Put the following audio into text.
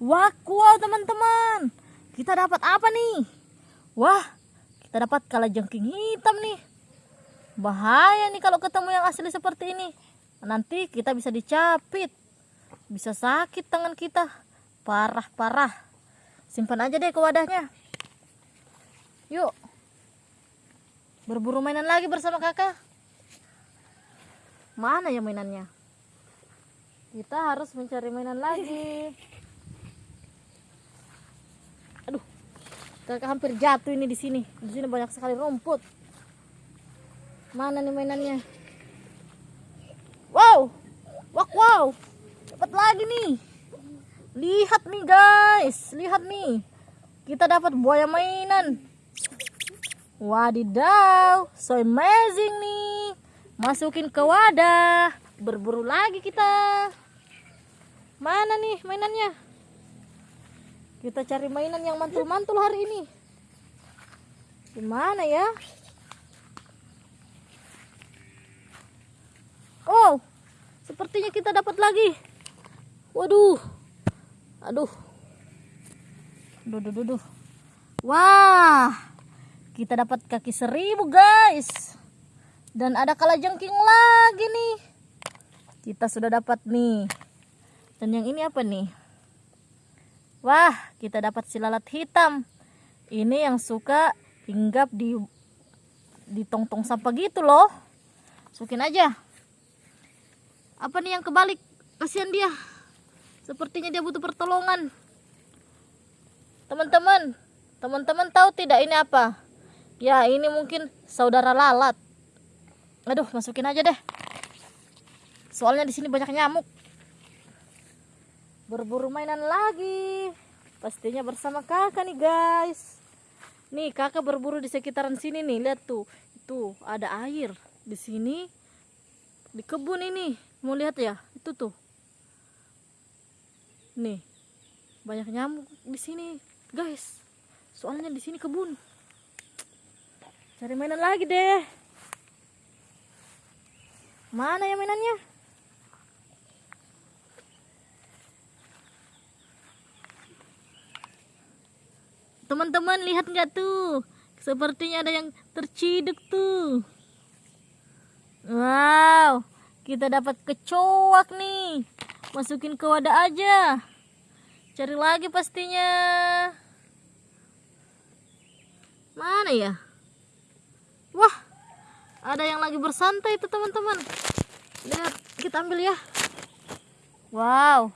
Wah, wow teman-teman. Kita dapat apa nih? Wah, kita dapat kalajengking hitam nih. Bahaya nih kalau ketemu yang asli seperti ini. Nanti kita bisa dicapit. Bisa sakit tangan kita. Parah-parah. Simpan aja deh ke wadahnya. Yuk. Berburu mainan lagi bersama kakak. Mana ya mainannya? Kita harus mencari mainan lagi. Kakak hampir jatuh ini di sini. Di sini banyak sekali rumput. Mana nih mainannya? Wow. Wak wow. Dapat lagi nih. Lihat nih guys, lihat nih. Kita dapat buaya mainan. Wadidaw, so amazing nih. Masukin ke wadah. Berburu lagi kita. Mana nih mainannya? Kita cari mainan yang mantul-mantul hari ini. Gimana ya? Oh, sepertinya kita dapat lagi. Waduh. Aduh. Duh, duh, duh, duh. Wah. Kita dapat kaki seribu, guys. Dan ada kalajengking lagi nih. Kita sudah dapat nih. Dan yang ini apa nih? Wah, kita dapat silalat hitam. Ini yang suka hinggap di di tong-tong sampah gitu loh. Masukin aja. Apa nih yang kebalik? Kasihan dia. Sepertinya dia butuh pertolongan. Teman-teman, teman-teman tahu tidak ini apa? Ya, ini mungkin saudara lalat. Aduh, masukin aja deh. Soalnya di sini banyak nyamuk. Berburu mainan lagi. Pastinya bersama kakak nih, guys. Nih, kakak berburu di sekitaran sini nih. Lihat tuh. Itu ada air di sini. Di kebun ini. Mau lihat ya? Itu tuh. Nih. Banyak nyamuk di sini, guys. Soalnya di sini kebun. Cari mainan lagi deh. Mana ya mainannya? Teman-teman lihat nggak tuh? Sepertinya ada yang terciduk tuh. Wow, kita dapat kecoak nih. Masukin ke wadah aja. Cari lagi pastinya. Mana ya? Wah, ada yang lagi bersantai itu teman-teman. Lihat, kita ambil ya. Wow,